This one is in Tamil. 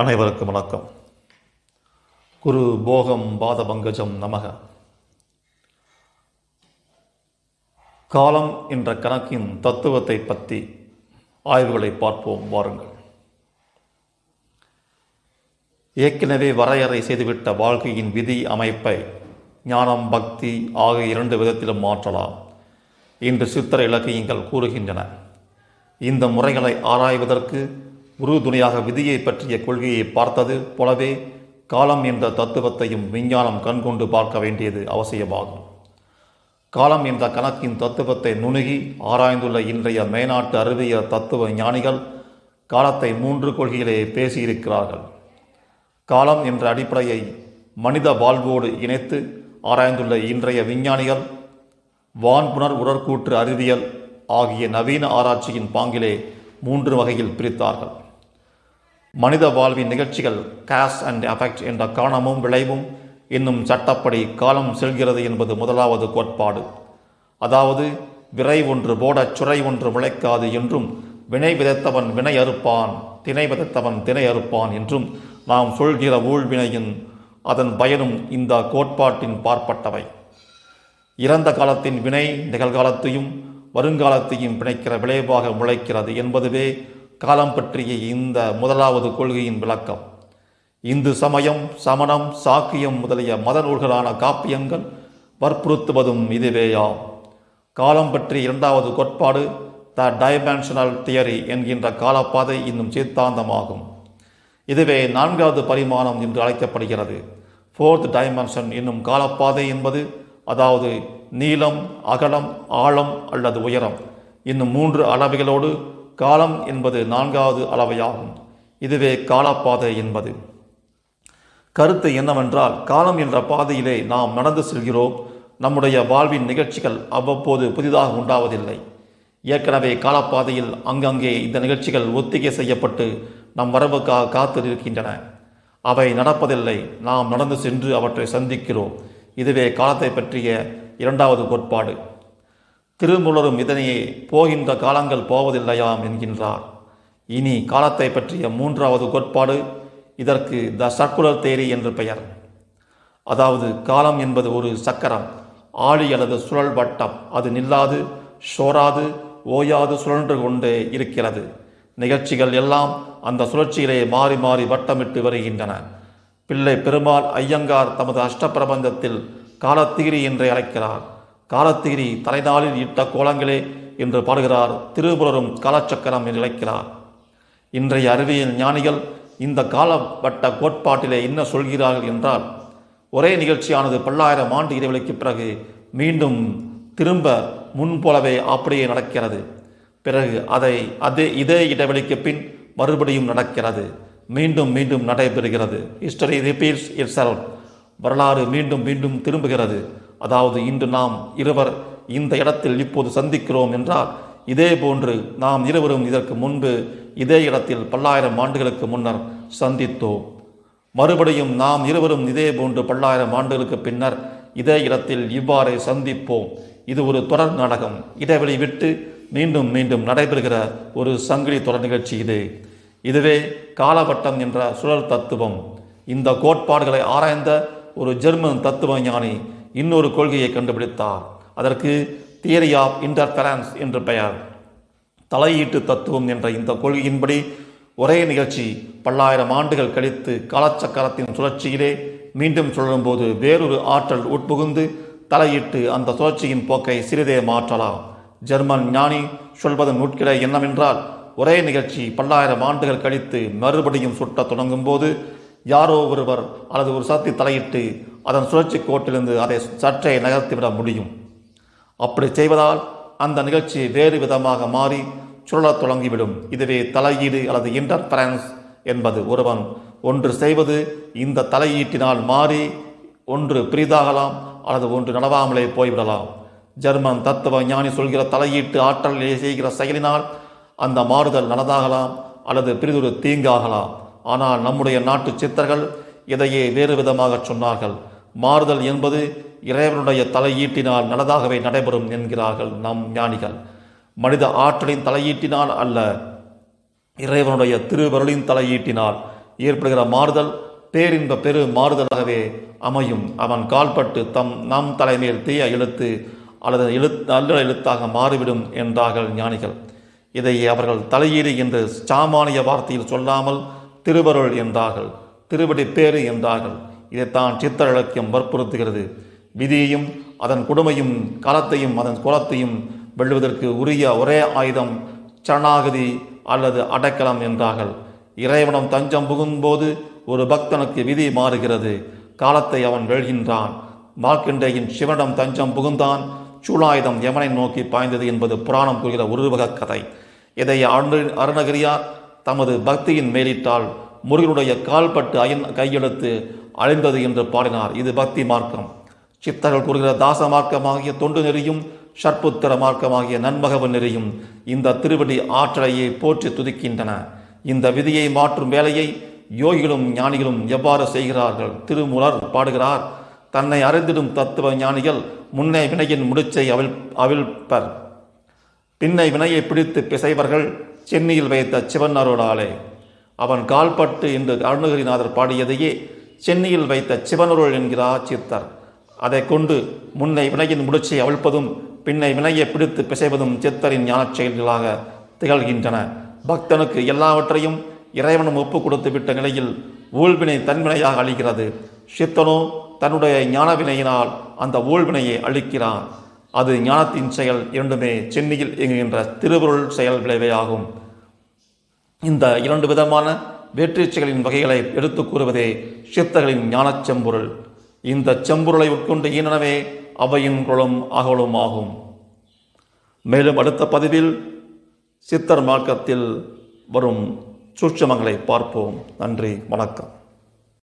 அனைவருக்கும் வணக்கம். குரு போகம் பாத பங்கஜம் நமக. காலம் என்ற கணக்கின் தத்துவத்தை பற்றி ஆய்வுகளை பார்ப்போம் வாருங்கள். ஏற்கனவே வரையறை செய்துவிட்ட வாழ்க்கையின் விதி அமைப்பை ஞானம் பக்தி ஆகிய இரண்டு விதத்திலும் மாற்றலாம் இன்று சித்திர இலக்கியங்கள் கூறுகின்றன. இந்த முறைகளை ஆராய்வதற்கு உறுதுணையாக விதியை பற்றிய கொள்கையை பார்த்தது போலவே காலம் என்ற தத்துவத்தையும் விஞ்ஞானம் கண்கொண்டு பார்க்க வேண்டியது அவசியமாகும். காலம் என்ற கணக்கின் தத்துவத்தை நுணுகி ஆராய்ந்துள்ள இன்றைய மேநாட்டு அறிவியல் தத்துவ ஞானிகள் காலத்தை மூன்று கொள்கையிலே பேசியிருக்கிறார்கள். காலம் என்ற அடிப்படையை மனித வாழ்வோடு இணைத்து ஆராய்ந்துள்ள இன்றைய விஞ்ஞானிகள் வான்புணர் உடற்கூற்று அறிவியல் ஆகிய நவீன ஆராய்ச்சியின் பாங்கிலே மூன்று வகையில் பிரித்தார்கள். மனித வாழ்வின் நிகழ்ச்சிகள் காஸ் அண்ட் அஃபெக்ட் என்ற காரணமும் விளைவும் இன்னும் சட்டப்படி காலம் செல்கிறது என்பது முதலாவது கோட்பாடு. அதாவது விரை ஒன்று போடச் சுரை ஒன்று முளைக்காது என்றும் வினை விதைத்தவன் வினை அறுப்பான் திணை விதைத்தவன் திணை அறுப்பான் என்றும் நாம் சொல்கிற ஊழ்வினையின் அதன் பயனும் இந்த கோட்பாட்டின் பார்ப்பட்டவை. இறந்த காலத்தின் வினை நிகழ்காலத்தையும் வருங்காலத்தையும் பிணைக்கிற விளைவாக முளைக்கிறது என்பதுவே காலம் பற்றிய இந்த முதலாவது கொள்கையின் விளக்கம். இந்து சமயம் சமணம் சாக்கியம் முதலிய மத நூல்களான காப்பியங்கள் வற்புறுத்துவதும் இதுவேயாம் காலம் பற்றி இரண்டாவது கோட்பாடு த டைமென்ஷனல் தியரி என்கின்ற காலப்பாதை இன்னும் சித்தாந்தமாகும். இதுவே நான்காவது பரிமாணம் என்று அழைக்கப்படுகிறது. ஃபோர்த் டைமென்ஷன் என்னும் காலப்பாதை என்பது அதாவது நீளம் அகலம் ஆழம் அல்லது உயரம். இன்னும் மூன்று அளவைகளோடு காலம் என்பது நான்காவது அளவையாகும். இதுவே காலப்பாதை என்பது. கருத்து என்னவென்றால் காலம் என்ற பாதையிலே நாம் நடந்து செல்கிறோம். நம்முடைய வாழ்வின் நிகழ்ச்சிகள் அவ்வப்போது புதிதாக உண்டாவதில்லை. ஏற்கனவே காலப்பாதையில் அங்கங்கே இந்த நிகழ்ச்சிகள் ஒத்திகை செய்யப்பட்டு நம் வரவுக்காக காத்து இருக்கின்றன அவை நடப்பதில்லை. நாம் நடந்து சென்று அவற்றை சந்திக்கிறோம். இதுவே காலத்தை பற்றிய இரண்டாவது கோட்பாடு. திருமுலரும் இதனையே போகின்ற காலங்கள் போவதில்லையாம் என்கின்றார். இனி காலத்தை பற்றிய மூன்றாவது கோட்பாடு இதற்கு த சர்க்குலர் தேரி என்று பெயர். அதாவது காலம் என்பது ஒரு சக்கரம். ஆழி அல்லது சுழல் வட்டம். அது நில்லாது சோராது ஓயாது சுழன்று கொண்டே இருக்கிறது. நிகழ்ச்சிகள் எல்லாம் அந்த சுழற்சியிலே மாறி மாறி வட்டமிட்டு வருகின்றன. பிள்ளை பெருமாள் ஐயங்கார் தமது அஷ்டப்பிரபந்தத்தில் காலத்தீரி என்றே அழைக்கிறார். காலத்தீரி தலைநாளில் இட்ட கோலங்களே என்று பாடுகிறார் திருபுலரும் காலச்சக்கரம் என்று இழைக்கிறார் இன்றைய அறிவியல் ஞானிகள் இந்த காலவட்ட கோட்பாட்டிலே என்ன சொல்கிறார்கள் என்றால் ஒரே நிகழ்ச்சியானது பல்லாயிரம் ஆண்டு இடைவெளிக்கு பிறகு மீண்டும் திரும்ப முன்போலவே அப்படியே நடக்கிறது. பிறகு அதை அதே இதே இடைவெளிக்கு பின் மறுபடியும் நடக்கிறது. மீண்டும் மீண்டும் நடைபெறுகிறது. ஹிஸ்டரி ரிப்பீட்ஸ் இட் வரலாறு மீண்டும் மீண்டும் திரும்புகிறது. அதாவது இன்று நாம் இருவர் இந்த இடத்தில் இப்போது சந்திக்கிறோம் என்றால் இதே போன்று நாம் இருவரும் இதற்கு முன்பு இதே இடத்தில் பல்லாயிரம் ஆண்டுகளுக்கு முன்னர் சந்தித்தோம். மறுபடியும் நாம் இருவரும் இதே போன்று பல்லாயிரம் ஆண்டுகளுக்கு பின்னர் இதே இடத்தில் இவ்வாறே சந்திப்போம். இது ஒரு தொடர் நாடகம். இடைவெளி விட்டு மீண்டும் மீண்டும் நடைபெறுகிற ஒரு சங்கிலி தொடர் நிகழ்ச்சி இது. இதுவே காலவட்டம் என்ற சுழல் தத்துவம். இந்த கோட்பாடுகளை ஆராய்ந்த ஒரு ஜெர்மன் தத்துவ ஞானி இன்னொரு கொள்கையை கண்டுபிடித்தார். அதற்கு தியரி ஆஃப் இன்டர்ஃபரன்ஸ் என்று பெயர். தலையீட்டு தத்துவம் என்ற இந்த கொள்கையின்படி ஒரே நிகழ்ச்சி பல்லாயிரம் ஆண்டுகள் கழித்து காலச்சக்கரத்தின் சுழற்சியிலே மீண்டும் சுழலும்போது வேறொரு ஆற்றல் உட்புகுந்து தலையிட்டு அந்த சுழற்சியின் போக்கை சிறிதே மாற்றலாம். ஜெர்மன் ஞானி சொல்வதன் உட்கிட என்னவென்றால் ஒரே நிகழ்ச்சி பல்லாயிரம் ஆண்டுகள் கழித்து மறுபடியும் சுட்டத் தொடங்கும் போது யாரோ ஒருவர் அல்லது ஒரு சக்தி தலையிட்டு அதன் சுழற்சி கோட்டிலிருந்து அதை சற்றே நகர்த்திவிட முடியும். அப்படி செய்வதால் அந்த நிகழ்ச்சி வேறு விதமாக மாறி சுழலத் தொடங்கிவிடும். இதுவே தலையீடு அல்லது இன்டர்ஃபரன்ஸ் என்பது. ஒருவன் ஒன்று செய்வது இந்த தலையீட்டினால் மாறி ஒன்று பிரிதாகலாம் அல்லது ஒன்று நடவாமலே போய்விடலாம். ஜெர்மன் தத்துவ ஞானி சொல்கிற தலையீட்டு ஆற்றல் செய்கிற செயலினால் அந்த மாறுதல் நடந்தாகலாம் அல்லது பிரிதொரு தீங்காகலாம். ஆனால் நம்முடைய நாட்டு சித்தர்கள் இதையே வேறு விதமாக சொன்னார்கள். மாறுதல் என்பது இறைவனுடைய தலையீட்டினால் நல்லதாகவே நடைபெறும் என்கிறார்கள் நம் ஞானிகள். மனித ஆற்றலின் தலையீட்டினால் அல்ல இறைவனுடைய திருவருளின் தலையீட்டினால் ஏற்படுகிற மாறுதல் பேரின்ப பெரு மாறுதலாகவே அமையும். அவன் கால்பட்டு தம் நம் தலைமையில் தீய எழுத்து அல்லது எழுத் நல்ல எழுத்தாக மாறிவிடும் என்றார்கள் ஞானிகள். இதை அவர்கள் தலையீடு என்று சாமானிய வார்த்தையில் சொல்லாமல் திருவருள் என்றார்கள் திருவடி பேறு என்றார்கள். இதைத்தான் சித்தர் இலக்கியம் வற்புறுத்துகிறது. விதியையும் அதன் கொடுமையும் காலத்தையும் அதன் குலத்தையும் வெல்லுவதற்கு உரிய ஒரே ஆயுதம் சரணாகதி அல்லது அடைக்கலம் என்றார்கள். இறைவனம் தஞ்சம் புகும்போது ஒரு பக்தனுக்கு விதி மாறுகிறது. காலத்தை அவன் வெல்கின்றான். மார்க்கண்டேயின் சிவனிடம் தஞ்சம் புகுந்தான். சூலாயுதம் யமனை நோக்கி பாய்ந்தது என்பது புராணம் கூறுகிற உருவக கதை. இதை அருணகிரியார் தமது பக்தியின் மேலிட்டால் முருகனுடைய கால்பட்டு அயன் கையெழுத்து அழிந்தது என்று பாடினார். இது பக்தி மார்க்கம். சித்தர்கள் கூறுகிற தாச மார்க்கமாகிய தொண்டு நெறியும் ஷற்புத்திர மார்க்கமாகிய நன்மகவ நெறியும் இந்த திருவடி ஆற்றலையே போற்றி துதிக்கின்றன. இந்த விதியை மாற்றும் வேலையை யோகிகளும் ஞானிகளும் எவ்வாறு செய்கிறார்கள்? திருமுலர் பாடுகிறார் தன்னை அறிந்திடும் தத்துவ ஞானிகள் முன்னே வினையின் முடிச்சை அவிழ் அவிழ்ப்பர். பின்னை வினையை பிடித்து பிசைவர்கள் சென்னையில் வைத்த சிவன் அருளாலே அவன் கால்பட்டு என்று அருணகிரிநாதர் பாடியதையே சென்னையில் வைத்த சிவனருள் என்கிறார் சித்தர் அதை கொண்டு முன்னை வினையின் முடிச்சை அவிழ்ப்பதும் பின்னை வினையை பிடித்து பிசைவதும் சித்தரின் ஞானச் செயல்களாக திகழ்கின்றன. பக்தனுக்கு எல்லாவற்றையும் இறைவனும் ஒப்பு கொடுத்து விட்ட நிலையில் ஊழ்வினை தன்வினையாக அளிக்கிறது. சித்தனோ தன்னுடைய ஞானவினையினால் அந்த ஊழ்வினையை அளிக்கிறான். அது ஞானத்தின் செயல் இரண்டுமே சென்னையில் இயங்குகின்ற திருவருள் செயல் விளைவையாகும். ஆகும் இந்த இரண்டு விதமான வேற்றீச்சைகளின் வகைகளை எடுத்து கூறுவதே சித்தர்களின் ஞானச் செம்பொருள் இந்த செம்பொருளை உட்கொண்டு ஈனனவே அவையின் குளம் அகலும் ஆகும். மேலும் அடுத்த பதிவில் சித்தர் மார்க்கத்தில் வரும் சூட்சமங்களை பார்ப்போம். நன்றி வணக்கம்.